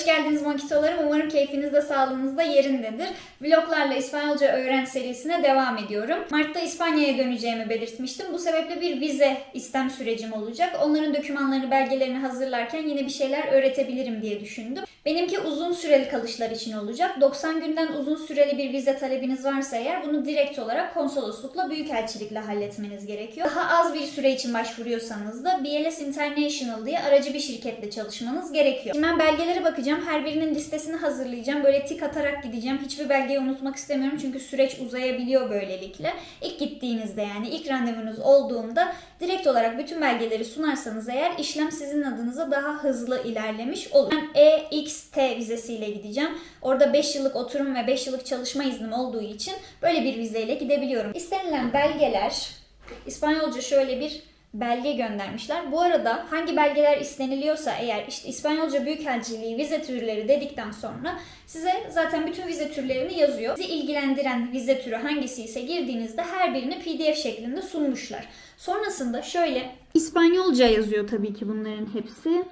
Hoş geldiniz Mokitolarım. Umarım keyfiniz de sağlığınız da yerindedir. Vloglarla İspanyolca öğren serisine devam ediyorum. Mart'ta İspanya'ya döneceğimi belirtmiştim. Bu sebeple bir vize istem sürecim olacak. Onların dokümanlarını, belgelerini hazırlarken yine bir şeyler öğretebilirim diye düşündüm. Benimki uzun süreli kalışlar için olacak. 90 günden uzun süreli bir vize talebiniz varsa eğer bunu direkt olarak konsoloslukla, büyükelçilikle halletmeniz gerekiyor. Daha az bir süre için başvuruyorsanız da BLS International diye aracı bir şirketle çalışmanız gerekiyor. Şimdi ben belgelere bakacağım. Her birinin listesini hazırlayacağım. Böyle tik atarak gideceğim. Hiçbir belgeyi unutmak istemiyorum çünkü süreç uzayabiliyor böylelikle. İlk gittiğinizde yani ilk randevunuz olduğunda direkt olarak bütün belgeleri sunarsanız eğer işlem sizin adınıza daha hızlı ilerlemiş olur. Ben EXT vizesiyle gideceğim. Orada 5 yıllık oturum ve 5 yıllık çalışma iznim olduğu için böyle bir vizeyle gidebiliyorum. İstenilen belgeler İspanyolca şöyle bir belge göndermişler. Bu arada hangi belgeler isteniliyorsa eğer işte İspanyolca Büyükelçiliği vize türleri dedikten sonra size zaten bütün vize türlerini yazıyor. Sizi ilgilendiren vize türü hangisi ise girdiğinizde her birini PDF şeklinde sunmuşlar. Sonrasında şöyle İspanyolca yazıyor tabii ki bunların hepsi.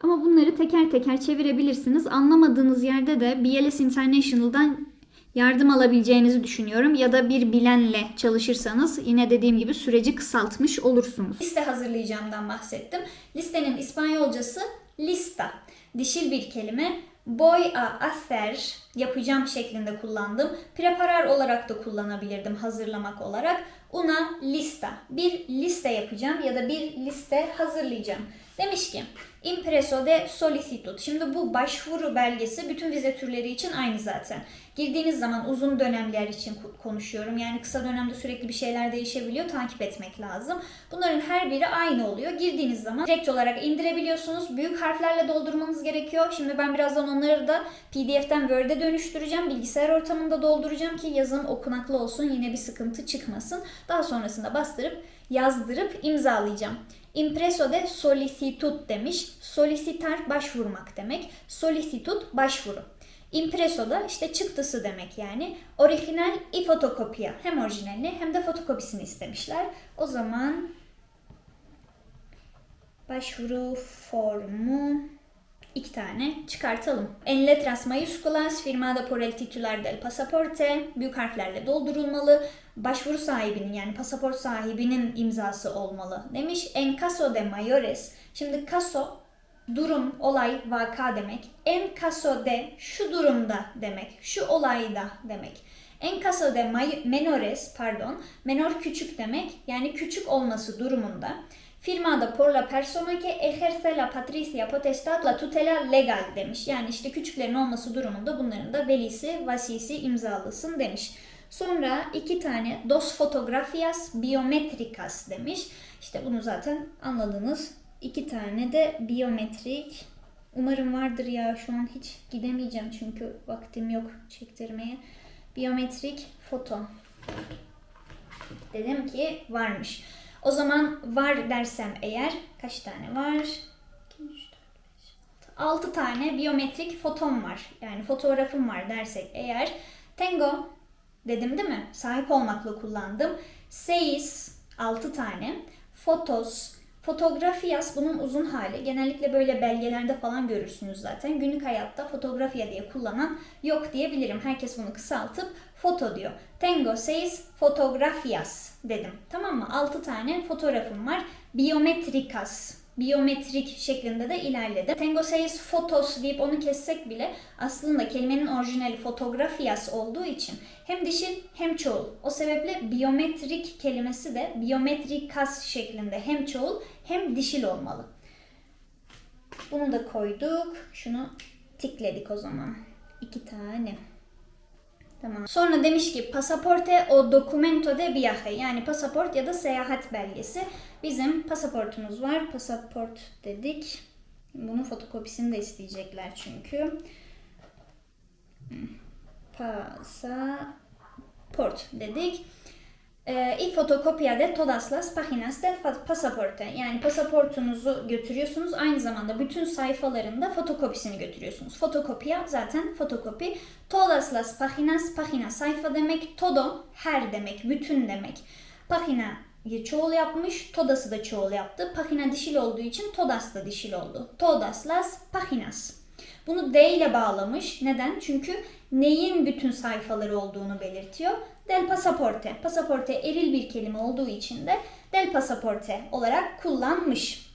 Ama bunları teker teker çevirebilirsiniz. Anlamadığınız yerde de BLS International'dan yardım alabileceğinizi düşünüyorum. Ya da bir bilenle çalışırsanız yine dediğim gibi süreci kısaltmış olursunuz. Liste hazırlayacağımdan bahsettim. Listenin İspanyolcası lista. Dişil bir kelime. Voy a hacer yapacağım şeklinde kullandım. Preparar olarak da kullanabilirdim hazırlamak olarak. Una lista. Bir liste yapacağım ya da bir liste hazırlayacağım. Demiş ki impreso de solicitud. Şimdi bu başvuru belgesi bütün vize türleri için aynı zaten. Girdiğiniz zaman uzun dönemler için konuşuyorum. Yani kısa dönemde sürekli bir şeyler değişebiliyor. Takip etmek lazım. Bunların her biri aynı oluyor. Girdiğiniz zaman direkt olarak indirebiliyorsunuz. Büyük harflerle doldurmanız gerekiyor. Şimdi ben birazdan onları da PDF'den Word'e dönüştüreceğim. Bilgisayar ortamında dolduracağım ki yazım okunaklı olsun. Yine bir sıkıntı çıkmasın. Daha sonrasında bastırıp yazdırıp imzalayacağım. Impreso de solicitud demiş. Solicitar başvurmak demek. Solicitud başvuru. Impreso da işte çıktısı demek yani. Orijinal i fotokopya. Hem orijinalini hem de fotokopisini istemişler. O zaman başvuru formu iki tane çıkartalım. En letras mayúsculas firmada por el titular del pasaporte büyük harflerle doldurulmalı. Başvuru sahibinin yani pasaport sahibinin imzası olmalı demiş. En caso de mayores. Şimdi caso durum, olay, vaka demek. En caso de şu durumda demek. Şu olayda demek. En caso de menores pardon. Menor küçük demek. Yani küçük olması durumunda firmada por la persona que ejerce la patricia potestad la tutela legal demiş. Yani işte küçüklerin olması durumunda bunların da velisi, vasisi imzalısın demiş. Sonra iki tane dos fotografias biometricas demiş. İşte bunu zaten anladınız. İki tane de biyometrik. Umarım vardır ya şu an hiç gidemeyeceğim çünkü vaktim yok çektirmeye. Biyometrik foto. Dedim ki varmış. O zaman var dersem eğer kaç tane var? 2, 3, 4, 5, 6. 6 tane biyometrik fotom var. Yani fotoğrafım var dersek eğer. Tengo dedim değil mi? Sahip olmakla kullandım. Seis 6 tane. Fotos, Fotografias bunun uzun hali. Genellikle böyle belgelerde falan görürsünüz zaten. Günlük hayatta fotoğrafya diye kullanan yok diyebilirim. Herkes bunu kısaltıp foto diyor. Tengo seis fotografias dedim. Tamam mı? 6 tane fotoğrafım var. Biometricas biyometrik şeklinde de ilerledi. Tengo seis fotos deyip onu kessek bile aslında kelimenin orijinali fotografias olduğu için hem dişil hem çoğul. O sebeple biyometrik kelimesi de biyometrikas şeklinde hem çoğul hem dişil olmalı. Bunu da koyduk. Şunu tikledik o zaman. İki tane. Tamam. Sonra demiş ki pasaporte o documento de viaje yani pasaport ya da seyahat belgesi. Bizim pasaportumuz var. Pasaport dedik. Bunun fotokopisini de isteyecekler çünkü. Pasaport dedik. E, y fotokopya de todas las páginas del pasaporte. Yani pasaportunuzu götürüyorsunuz. Aynı zamanda bütün sayfalarında fotokopisini götürüyorsunuz. Fotokopya zaten fotokopi. Todas las páginas, página sayfa demek. Todo her demek, bütün demek. Página çoğul yapmış, todası da çoğul yaptı. Página dişil olduğu için todas da dişil oldu. Todas las páginas. Bunu D ile bağlamış. Neden? Çünkü neyin bütün sayfaları olduğunu belirtiyor. Del pasaporte. Pasaporte eril bir kelime olduğu için de del pasaporte olarak kullanmış.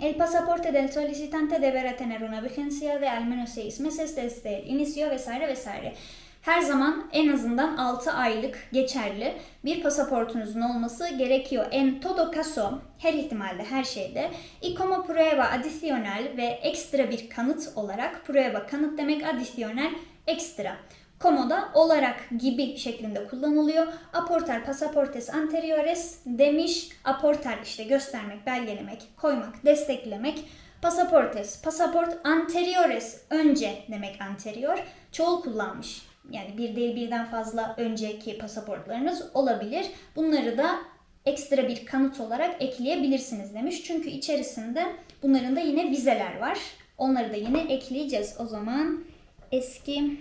El pasaporte del solicitante deberá tener una vigencia de al menos seis meses desde el inicio vesaire vesaire. Her zaman en azından 6 aylık geçerli bir pasaportunuzun olması gerekiyor. En todo caso, her ihtimalde, her şeyde. Y como prueba adicional ve ekstra bir kanıt olarak, prueba kanıt demek, adicional ekstra. Como da olarak gibi şeklinde kullanılıyor. Aportar pasaportes anteriores demiş. Aportar işte göstermek, belgelemek, koymak, desteklemek. Pasaportes, pasaport anteriores önce demek anterior. Çoğul kullanmış. Yani bir değil birden fazla önceki pasaportlarınız olabilir. Bunları da ekstra bir kanıt olarak ekleyebilirsiniz demiş. Çünkü içerisinde bunların da yine vizeler var. Onları da yine ekleyeceğiz. O zaman eski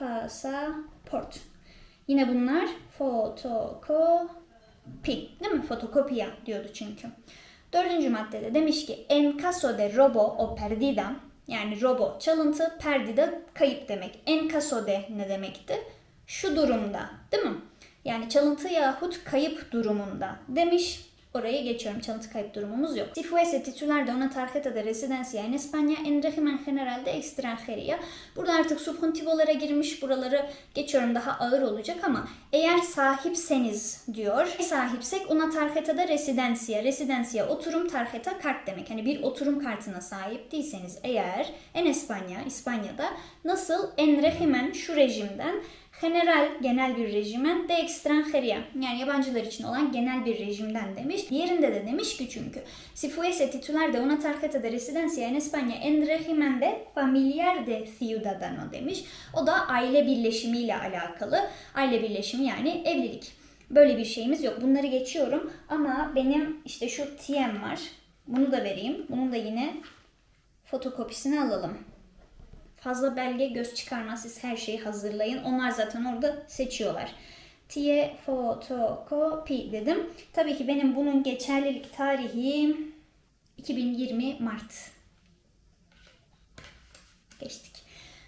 pasaport. Yine bunlar fotokopi. Değil mi? Fotokopiya diyordu çünkü. Dördüncü maddede demiş ki en caso de robo o perdida yani robo çalıntı, perdida kayıp demek. En caso de ne demekti? Şu durumda değil mi? Yani çalıntı yahut kayıp durumunda demiş. Oraya geçiyorum. Çalıntı kayıp durumumuz yok. Si fuese titular de una tarjeta de residencia en España en régimen general de extranjería. Burada artık subjuntivolara girmiş. Buraları geçiyorum daha ağır olacak ama eğer sahipseniz diyor. Sahipsek una tarjeta de residencia. Residencia oturum tarjeta kart demek. Hani bir oturum kartına sahip değilseniz eğer en España, İspanya'da nasıl en régimen şu rejimden general genel bir rejimen de extranjería yani yabancılar için olan genel bir rejimden demiş. Diğerinde de demiş ki çünkü si fuese titular de una tarjeta de residencia en España en régimen de familiar de ciudadano demiş. O da aile birleşimiyle alakalı. Aile birleşimi yani evlilik. Böyle bir şeyimiz yok. Bunları geçiyorum ama benim işte şu TM var. Bunu da vereyim. Bunun da yine fotokopisini alalım. Fazla belge göz çıkarmaz. Siz her şeyi hazırlayın. Onlar zaten orada seçiyorlar. Tie fotokopi dedim. Tabii ki benim bunun geçerlilik tarihi 2020 Mart. Geçtik.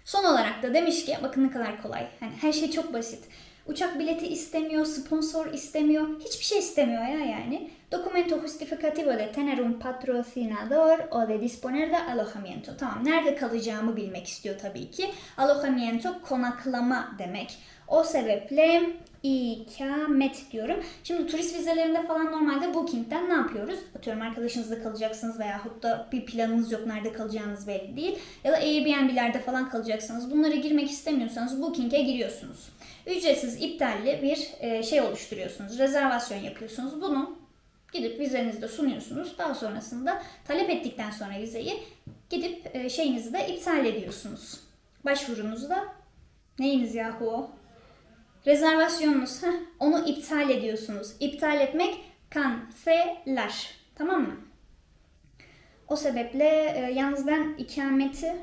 Son olarak da demiş ki bakın ne kadar kolay. Hani her şey çok basit. Uçak bileti istemiyor, sponsor istemiyor, hiçbir şey istemiyor ya yani. Documento justificativo de tener un patrocinador o de disponer de alojamiento. Tamam, nerede kalacağımı bilmek istiyor tabii ki. Alojamiento konaklama demek. O sebeple ikamet diyorum. Şimdi turist vizelerinde falan normalde Booking'den ne yapıyoruz? Atıyorum arkadaşınızla kalacaksınız veyahut da bir planınız yok nerede kalacağınız belli değil. Ya da Airbnb'lerde falan kalacaksınız. Bunlara girmek istemiyorsanız Booking'e giriyorsunuz. Ücretsiz iptalli bir e, şey oluşturuyorsunuz. Rezervasyon yapıyorsunuz. Bunu gidip vizenizde sunuyorsunuz. Daha sonrasında talep ettikten sonra vizeyi gidip e, şeyinizi de iptal ediyorsunuz. Başvurunuzda neyiniz yahu o? Rezervasyonunuz. Heh, onu iptal ediyorsunuz. İptal etmek cancelar. Tamam mı? O sebeple e, yalnız ben ikameti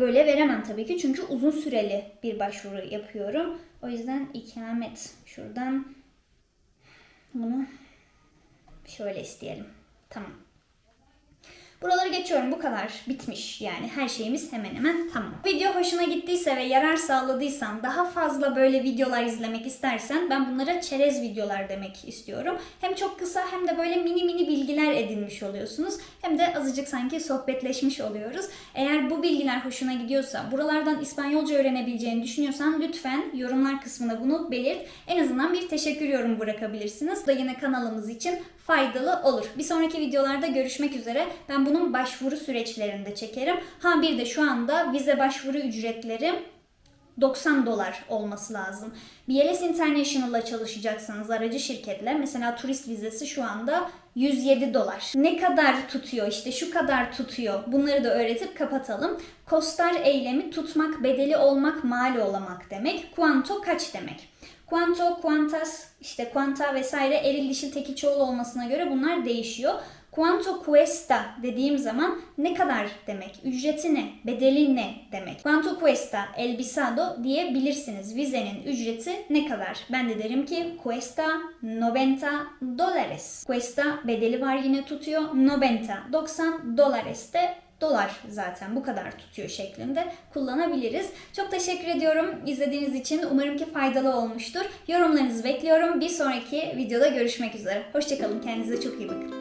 böyle veremem tabii ki. Çünkü uzun süreli bir başvuru yapıyorum. O yüzden ikamet. Şuradan bunu şöyle isteyelim. Tamam. Buraları geçiyorum. Bu kadar. Bitmiş. Yani her şeyimiz hemen hemen tamam. Video hoşuna gittiyse ve yarar sağladıysan, daha fazla böyle videolar izlemek istersen ben bunlara çerez videolar demek istiyorum. Hem çok kısa hem de böyle mini mini bilgiler edinmiş oluyorsunuz. Hem de azıcık sanki sohbetleşmiş oluyoruz. Eğer bu bilgiler hoşuna gidiyorsa, buralardan İspanyolca öğrenebileceğini düşünüyorsan lütfen yorumlar kısmına bunu belirt. En azından bir teşekkür yorum bırakabilirsiniz. Bu da yine kanalımız için faydalı olur. Bir sonraki videolarda görüşmek üzere. Ben bunun başvuru süreçlerinde çekerim. Ha bir de şu anda vize başvuru ücretleri 90 dolar olması lazım. BLS International'la çalışacaksanız aracı şirketle mesela turist vizesi şu anda 107 dolar. Ne kadar tutuyor işte şu kadar tutuyor. Bunları da öğretip kapatalım. Kostar eylemi tutmak, bedeli olmak, mali olamak demek. Kuanto kaç demek. Quanto, quantas, işte quanta vesaire eril dişil tekil çoğul olmasına göre bunlar değişiyor. Quanto cuesta dediğim zaman ne kadar demek, ücreti ne, bedeli ne demek. Quanto cuesta el visado diyebilirsiniz. Vizenin ücreti ne kadar? Ben de derim ki cuesta 90 dólares. Cuesta bedeli var yine tutuyor. 90, 90 dólares de dolar zaten bu kadar tutuyor şeklinde kullanabiliriz. Çok teşekkür ediyorum izlediğiniz için. Umarım ki faydalı olmuştur. Yorumlarınızı bekliyorum. Bir sonraki videoda görüşmek üzere. Hoşçakalın. Kendinize çok iyi bakın.